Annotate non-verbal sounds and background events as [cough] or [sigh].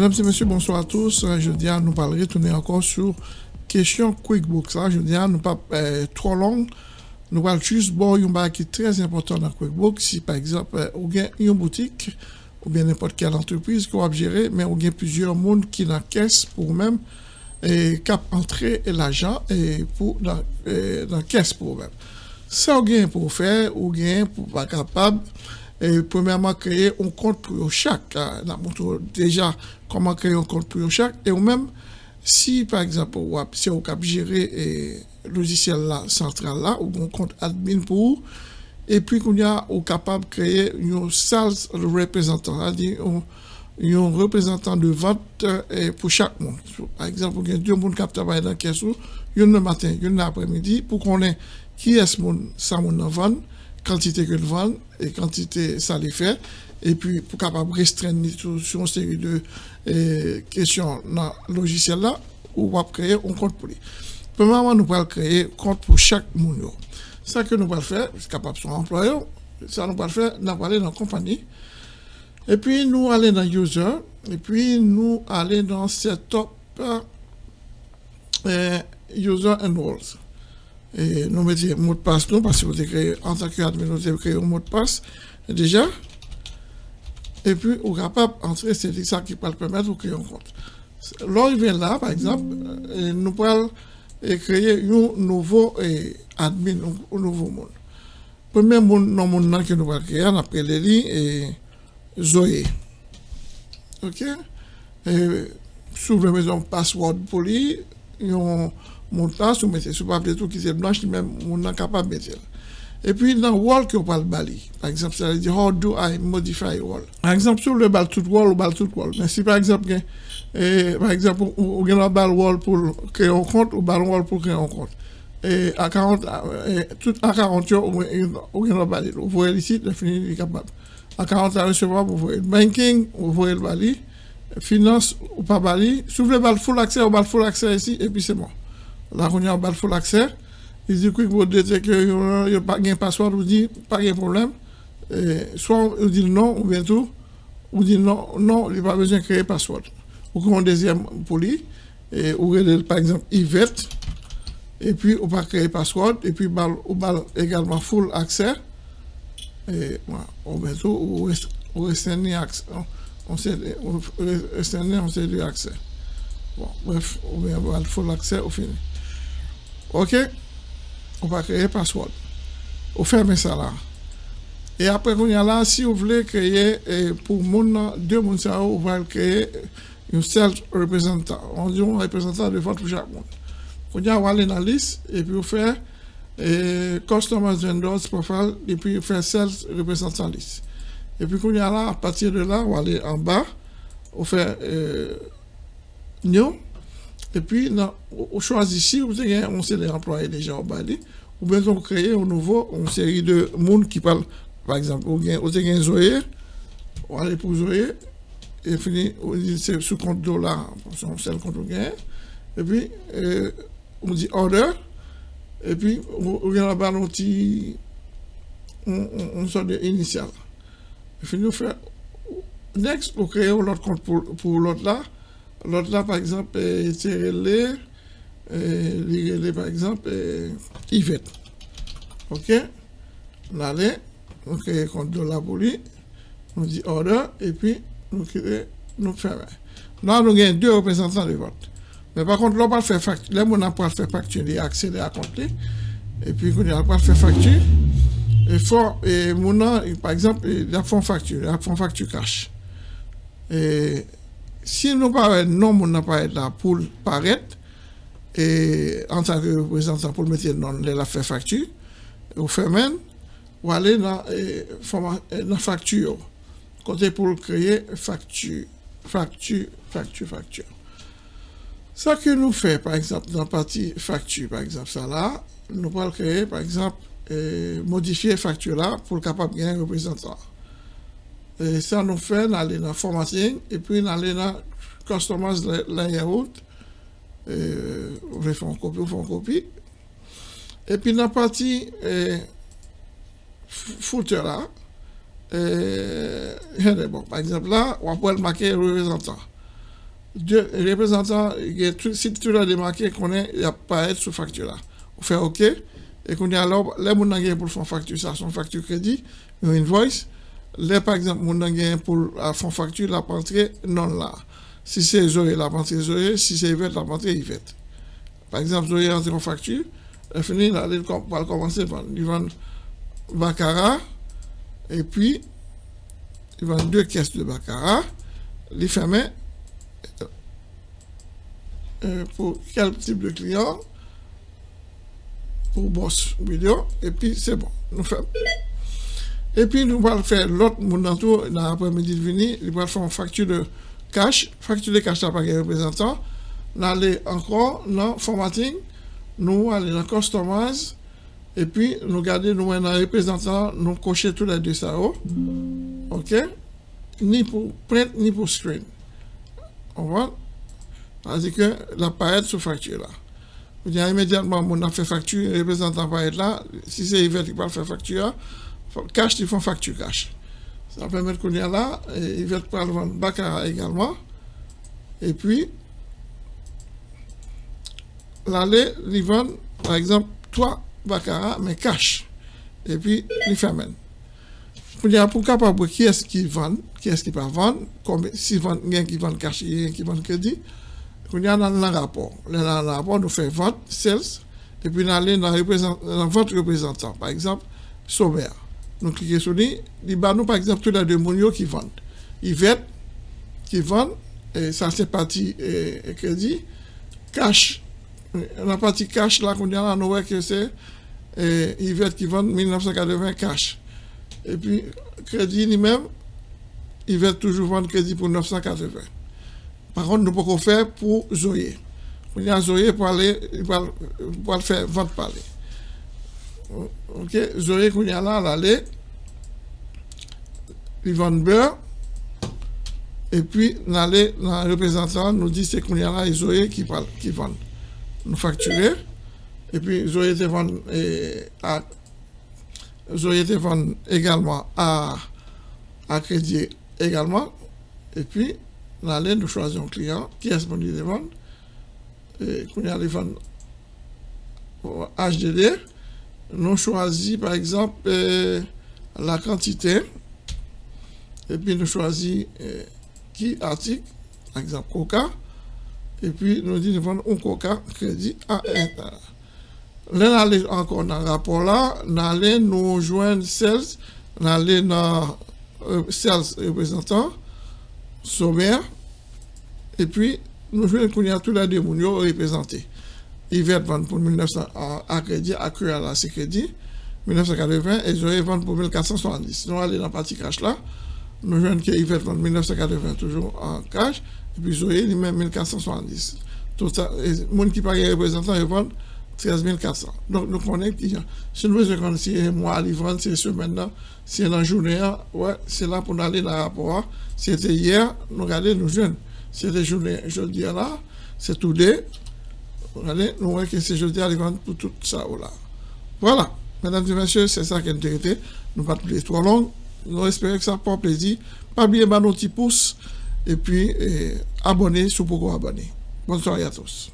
Mesdames et messieurs, bonsoir à tous. Je dis à nous parler, retourner encore sur question QuickBooks. Je dis à nous pas euh, trop long. Nous allons juste voir un qui est très important dans QuickBooks. Si par exemple, euh, vous avez une boutique ou bien n'importe quelle entreprise vous avez gérer, mais vous avez plusieurs mondes qui dans la caisse pour vous-même et cap entrer l'argent et pour dans, euh, dans la caisse pour vous-même. Ça, vous avez pour faire, ou bien pour pas capable et premièrement créer un compte pour chaque. On montré déjà comment créer un compte pour chaque. Et ou même, si par exemple, si on cap gérer le logiciel là, central là, ou un compte admin pour, et puis qu'on a capable de créer un sales représentant, c'est-à-dire un représentant de vente pour chaque monde. Par exemple, il y a deux personnes qui travaillent dans le caisse, une le matin, une l'après-midi, pour qu'on ait qui est ce monde, ça monde vendre, quantité que le vend et quantité ça les fait et puis pour capable restreindre sur une série de questions dans le logiciel là ou va créer un compte pour lui. Premièrement, nous allons créer un compte pour chaque monde. Ça que nous allons faire, c'est capable son employeur, ça nous allons faire, nous allons aller dans la compagnie. Et puis nous allons dans user et puis nous allons dans setup euh, user and roles et nous mettons mot de passe nous parce que vous en tant qu'admin nous avons créé un mot de passe déjà. Et puis vous êtes capable d'entrer c'est ça qui peut permettre de créer un compte. Vient là par exemple euh, nous pouvons créer un nouveau admin un nouveau monde. Premier monde monde que nous allons créer on appelle les et Zoé. Ok? Et sous la maison password pour lui mon temps, vous mettez sur papier tout qui est blanche, même on n'est capable de mettre. Et puis dans wall que vous parlez bali, par exemple, ça veut dire how do I modify wall? Par exemple, sur le bal tout wall ou bal tout wall. Mais si par exemple, et, par exemple, vous avez un bal wall pour créer un compte ou bal wall créer un compte. Et à 40, et, tout à 40 jours, vous avez un bal. Vous voyez ici, définir capable. À 40 à recevoir, vous voyez le banking, vous voyez le bali, finance ou pas bali. Si vous voulez bal full accès, ou bal full accès ici, et puis c'est bon. Là, on a un full accès. Il dit que vous dites que a pas de passeport, vous dit pas de problème. soit vous dit non, ou bien tout, vous dit non, non, il n'y a pas besoin de créer passeport. Ou un deuxième et ou par exemple Yvette, et puis on va créer passeport, et puis on va également full accès. Et ou bien tout, accès. On restreindre accès. Bon, bref, on va full accès au fini. Ok? On va créer password. On ferme ça là. Et après, là, si vous voulez créer, pour deux moun on va créer un seul représentant. On dit un représentant de votre chaque monde. On va aller dans la liste, et puis on fait et Customers Vendors Profile, et puis on fait Sales Représentant List. Et puis, y a là, à partir de là, on va aller en bas, on fait euh, New, et puis, on choisit ici, vous avez on sait les employés déjà au Bali, ou bien on crée un nouveau, une série de monde qui parlent, par exemple, aller pour Zoé, et fini, le vous et puis, euh, order, et puis, on vient là-bas, on sort initial. Next, on crée l'autre compte pour, pour l'autre là, L'autre là, par exemple, c'est relais, les par exemple, Yvette. OK? On crée un compte de la police, on dit order, et puis on crée, nous faisons. Là, nous avons deux représentants de vote. Mais par contre, là, on faire facture. Là, on pas faire facture, il accéder à compte. Et puis, on n'a pas faire facture. Et faut, et mon par exemple, il a fait facture, il a fait facture cash. Et si nous pas non, on n'a pas là pour paraître, et en tant que représentant pour mettre dans la fait facture, ou fait même, ou aller dans la facture, côté pour créer facture, facture, facture, facture. Ça que nous fait, par exemple, dans la partie facture, par exemple, ça là, nous pouvons créer, par exemple, modifier facture là pour le capable de un représentant. Et ça nous fait aller dans formatting et puis aller dans customize layout. Et, on va faire une copie, on fait une copie. Et puis dans la partie eh, footer là, eh, [laughs] bon, par exemple là, on peut marquer représentant. deux représentants, si tu l'as démarqué, qu'on est, il n'y a pas être sous facture là. On fait OK. Et qu'on a alors, les gens pour faire facture, ça, son facture crédit, une invoice. Les, par exemple, les pour faire facture, la rentrée non là. Si c'est Zoé, la rentrée Zoé. Si c'est Yvette, la rentrée Yvette. Par exemple, Zoé rentre en facture, elle finit, là, elle va commencer par vendre. vend Baccarat, et puis, il vend deux caisses de Baccarat, les fermer euh, pour quel type de client? Pour boss vidéo et puis c'est bon nous faisons et puis nous allons faire. L'autre monde dans l'après-midi de venir il va faire une facture de cash. Facture de cash par représentant. Nous allons encore dans formatting. Nous allons dans customize. Et puis nous garder nous dans représentant nous cocher tous les deux ça ok? Ni pour print ni pour screen. On va c'est-à-dire que la paille sous facture là. Vous immédiatement, on a fait facture, représentant paille là, si c'est Yvette qui va faire facture, cash, ils font facture cash. Ça permet qu'on y a là, et Yvette peut le vendre Baccarat également. Et puis, l'aller, ils vendent, par exemple, trois Baccarat, mais cash. Et puis, ils ferment. Pour capable qui est-ce qui vend, qui est-ce qui ne vend, si vendent, il y a qui vendent cash, il y a qui vendent crédit. Qu'on y a dans le rapport. Dans le rapport, nous faisons vote, sales, et puis nous allons dans, votre représentant. Par exemple, Sommer. Nous cliquons sur lui, il y nous, par exemple, tous les deux mounios qui vendent. Yvette, qui vendent, et ça c'est partie et, crédit. Cash, la partie cash, là, qu'on a là, nous que c'est Yvette qui vend 1980 cash. Et puis, crédit lui-même, Yvette toujours vend crédit pour 980. Par contre, nous pouvons faire pour Zoé. On a Zoé pour aller, pour, faire vente parler. Ok, Zoé, qu'on y a là, aller, il vend beurre, et puis, aller dans le représentant, nous dit c'est qu'on y a là, et Zoé qui parle, qui vend. Nous facturer, et puis Zoé te vend, à, Zoé également à, à crédit également, et puis, Là, nous choisissons un client qui est disponible de vendre. Et quand on a vendre HDD, nous choisissons par exemple euh, la quantité. Et puis nous choisissons euh, qui article, par exemple Coca. Et puis nous disons vendre un Coca crédit à un. Là, nous encore dans le rapport là, nous allons nous joindre sales, nous allons dans euh, sales représentant sommaire. Et puis, nous jouons tous les deux représentés. Yvette vend pour 1900 à crédit, à à la crédit, 1980, et Zoé vend pour 1470. Nous allons dans la partie cash là, nous jouons que Yvette vend 1980 toujours en cash, et puis Zoé lui-même 1470. Tout ça, les gens qui payent représentant, ils vendent 13 400. Donc, nous connaissons qui, si nous voulons si c'est mois, ils vendent, c'est semaine là, c'est la journée, ouais, c'est là pour aller dans le rapport. C'était hier, nous regardons, nous jeunes. C'était jeudi là, c'est tout deux. Regardez, nous voyons que c'est jeudi à pour tout ça. Là. Voilà, mesdames et messieurs, c'est ça qui est intéressant. Nous pas les trop long. Nous espérons que ça porte plaisir. Pas bien, bah, nos petits pouces. Et puis, abonnez, si vous pouvez abonner. Bonne soirée à tous.